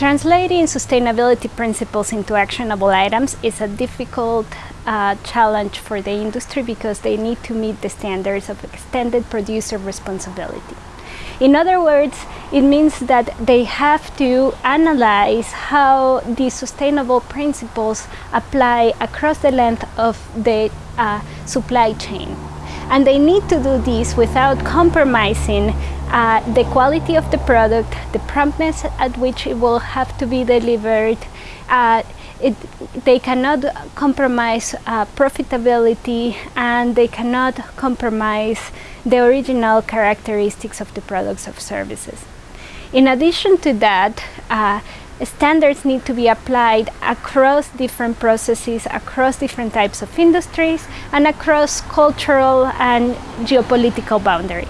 Translating sustainability principles into actionable items is a difficult uh, challenge for the industry because they need to meet the standards of extended producer responsibility. In other words, it means that they have to analyze how these sustainable principles apply across the length of the uh, supply chain. And they need to do this without compromising uh, the quality of the product, the promptness at which it will have to be delivered. Uh, it, they cannot compromise uh, profitability and they cannot compromise the original characteristics of the products or services. In addition to that, uh, standards need to be applied across different processes, across different types of industries, and across cultural and geopolitical boundaries.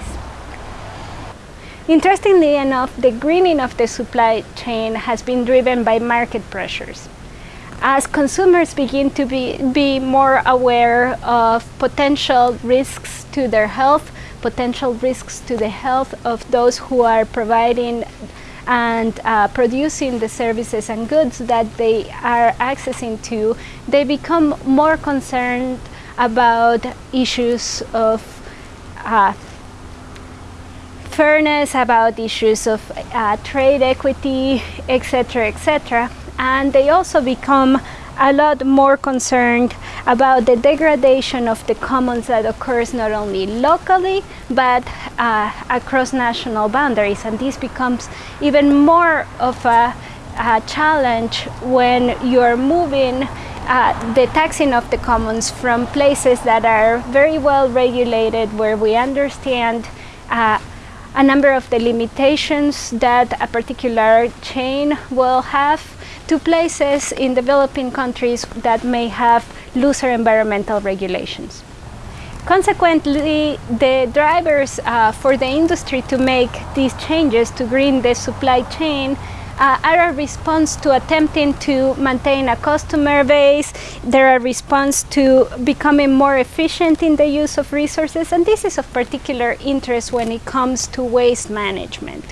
Interestingly enough, the greening of the supply chain has been driven by market pressures. As consumers begin to be, be more aware of potential risks to their health, potential risks to the health of those who are providing and uh, producing the services and goods that they are accessing to, they become more concerned about issues of uh, fairness, about issues of uh, trade equity, etc., etc. And they also become a lot more concerned about the degradation of the commons that occurs not only locally but uh, across national boundaries. And this becomes even more of a, a challenge when you're moving uh, the taxing of the commons from places that are very well regulated where we understand uh, a number of the limitations that a particular chain will have to places in developing countries that may have looser environmental regulations. Consequently, the drivers uh, for the industry to make these changes to green the supply chain uh, are a response to attempting to maintain a customer base, they're a response to becoming more efficient in the use of resources, and this is of particular interest when it comes to waste management.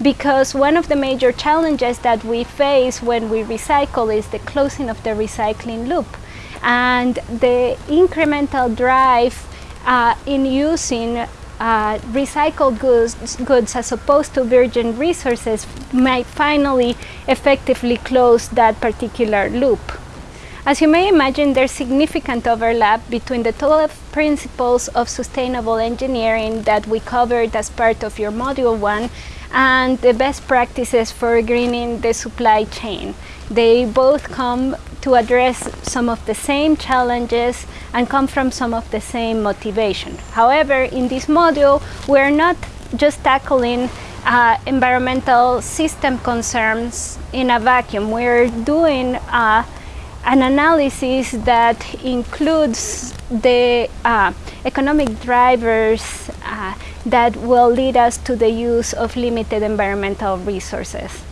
Because one of the major challenges that we face when we recycle is the closing of the recycling loop. And the incremental drive uh, in using uh, recycled goods, goods as opposed to virgin resources might finally effectively close that particular loop. As you may imagine, there's significant overlap between the 12 principles of sustainable engineering that we covered as part of your module one and the best practices for greening the supply chain. They both come to address some of the same challenges and come from some of the same motivation. However, in this module, we're not just tackling uh, environmental system concerns in a vacuum. We're doing uh, an analysis that includes the uh, economic drivers uh, that will lead us to the use of limited environmental resources.